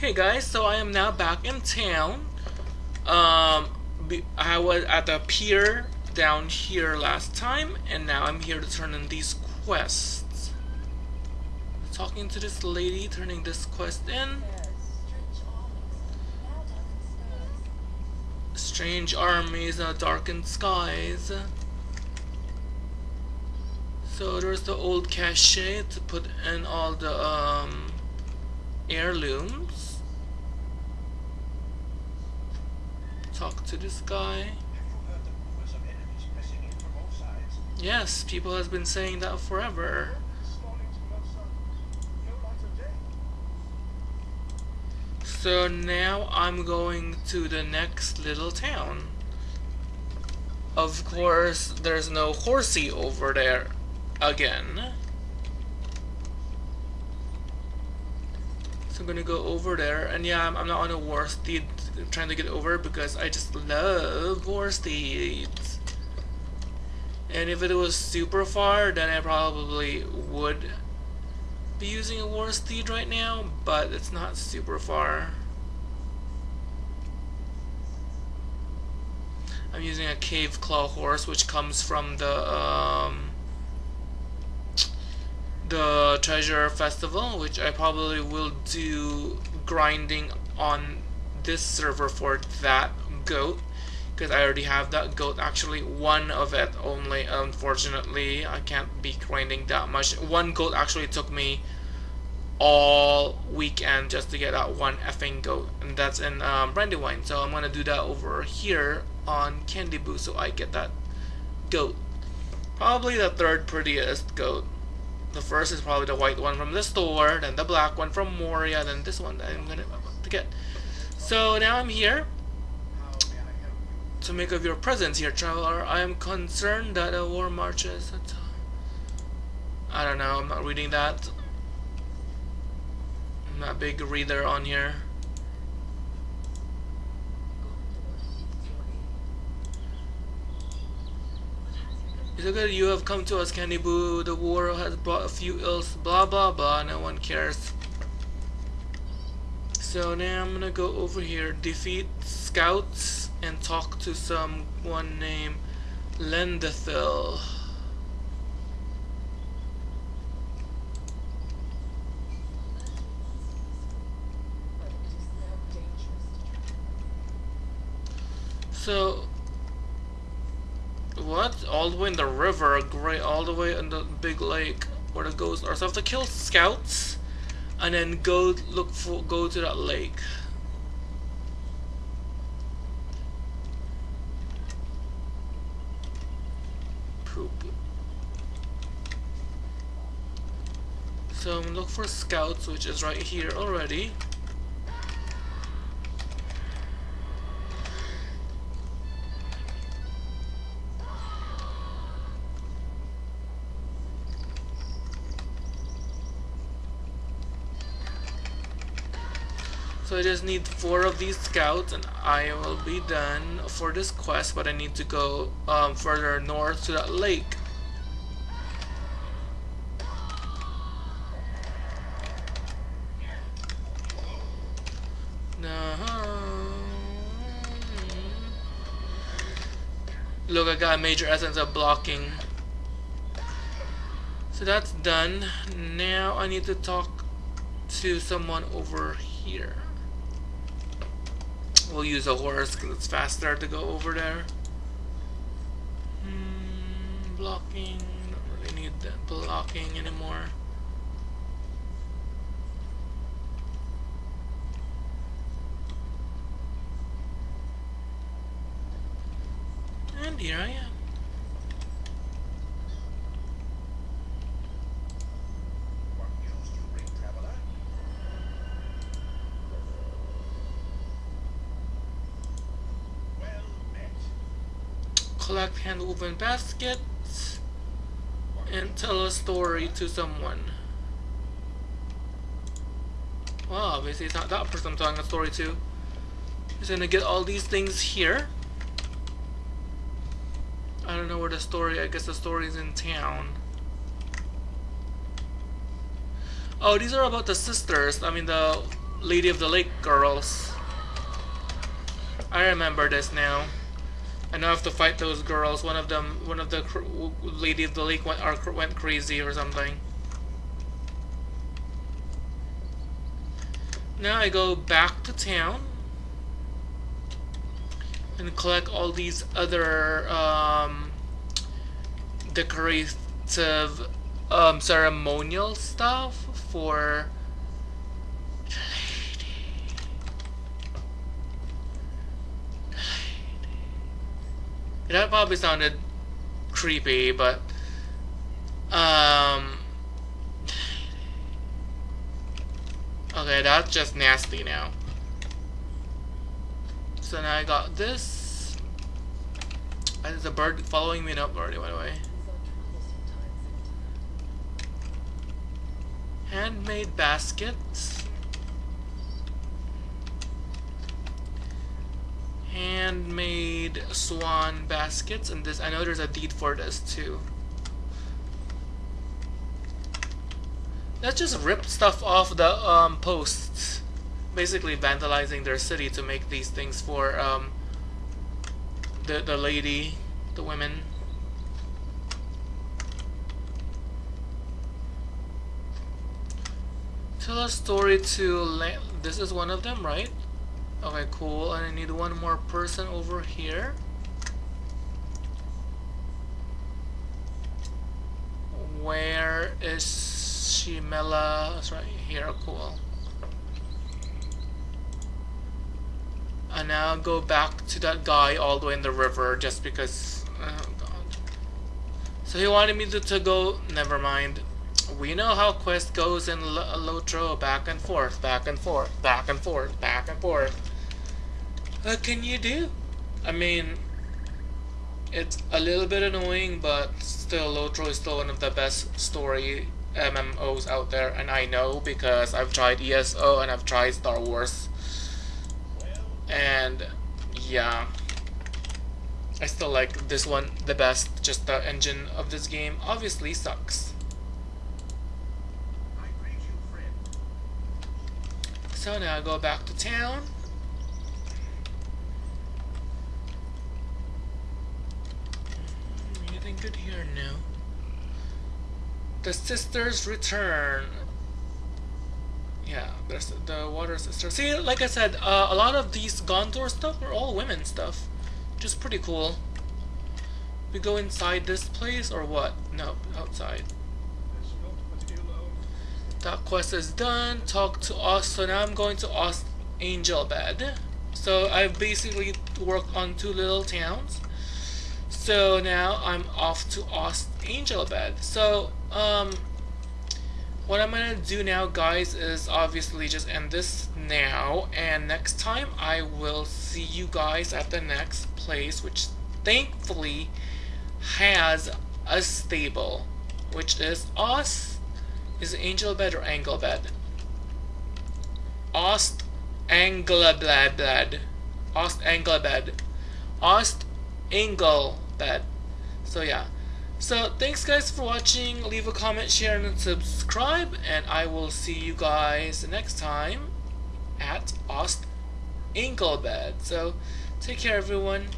Hey guys, so I am now back in town. Um, I was at the pier down here last time, and now I'm here to turn in these quests. Talking to this lady, turning this quest in. Strange armies, uh, darkened skies. So there's the old cache to put in all the um, heirlooms. Talk to this guy. Yes, people has been saying that forever. So now I'm going to the next little town. Of course, there's no horsey over there again. So I'm gonna go over there, and yeah, I'm, I'm not on a war steed trying to get over because I just love war steeds. And if it was super far, then I probably would be using a war steed right now, but it's not super far. I'm using a cave claw horse, which comes from the um, the treasure festival which I probably will do grinding on this server for that goat because I already have that goat actually one of it only unfortunately. I can't be grinding that much. One goat actually took me all weekend just to get that one effing goat and that's in um, Brandywine. So I'm gonna do that over here on Candy Boo so I get that goat. Probably the third prettiest goat. The first is probably the white one from the store, then the black one from Moria, then this one that I'm gonna to get. So now I'm here to make of your presence here, traveler. I am concerned that a war marches. I don't know, I'm not reading that. I'm not a big reader on here. It's good you have come to us, Candy Boo. The war has brought a few ills, blah blah blah, no one cares. So now I'm gonna go over here, defeat scouts, and talk to someone named Lendethil. So what? All the way in the river, great, all the way in the big lake where the ghosts are. So I have to kill scouts and then go look for go to that lake. Poop. So I'm look for scouts, which is right here already. So I just need four of these scouts and I will be done for this quest but I need to go um, further north to that lake. Look, I got a major essence of blocking. So that's done. Now I need to talk to someone over here. We'll use a horse because it's faster to go over there. Hmm, blocking. Don't really need that blocking anymore. And here I am. Collect hand-woven baskets, and tell a story to someone. Well, obviously it's not that person I'm telling a story to. Just gonna get all these things here. I don't know where the story, I guess the story's in town. Oh, these are about the sisters, I mean the Lady of the Lake girls. I remember this now. Have to fight those girls. One of them, one of the Lady of the Lake went, went crazy or something. Now I go back to town and collect all these other um, decorative um, ceremonial stuff for That probably sounded creepy, but um Okay, that's just nasty now. So now I got this. And there's a bird following me. Nope, already went away. Handmade baskets. Handmade swan baskets. And this, I know there's a deed for this too. Let's just rip stuff off the um, posts. Basically vandalizing their city to make these things for um, the, the lady, the women. Tell a story to this is one of them, right? Okay, cool. And I need one more person over here. Where is Shimela is right here, cool. And now go back to that guy all the way in the river just because, oh god. So he wanted me to, to go, never mind. We know how quest goes in L Lotro, back and forth, back and forth, back and forth, back and forth. What can you do? I mean, it's a little bit annoying, but still, Lotro is still one of the best story MMOs out there, and I know because I've tried ESO and I've tried Star Wars. And yeah, I still like this one the best. Just the engine of this game obviously sucks. So now I go back to town. Good here? No. The sisters return. Yeah, there's the water sister. See, like I said, uh, a lot of these Gondor stuff are all women stuff, which is pretty cool. We go inside this place or what? No, outside. That quest is done. Talk to us. So now I'm going to Ost Angelbed. So I've basically worked on two little towns. So now I'm off to Ost Angelbed. So um, what I'm gonna do now, guys, is obviously just end this now, and next time I will see you guys at the next place, which thankfully has a stable, which is Ost. Is Angel Bed or Angle Bed? Ost Anglebed. Ost Anglebed. Ost Angle Bed. So yeah. So thanks guys for watching. Leave a comment, share, and subscribe. And I will see you guys next time at Ost Anglebed. So take care everyone.